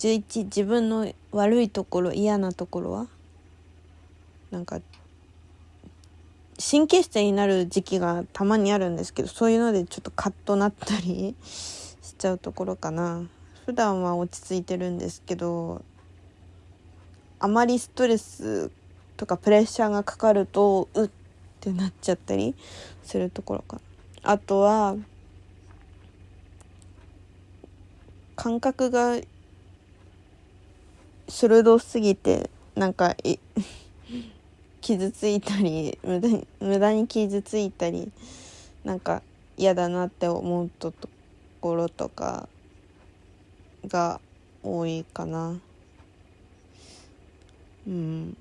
11自分の悪いところ嫌なところは？なんか神経質になる時期がたまにあるんですけどそういうのでちょっとカッとなったり しちゃうところかな。普段は落ち着いてるんですけどあまりストレスとかプレッシャーがかかるとうってなっちゃったりするところかな。あとは感覚が鋭すぎてなんか 傷ついたり無駄に無駄に傷ついたりなんか嫌だなって思うところとかが多いかな。うん。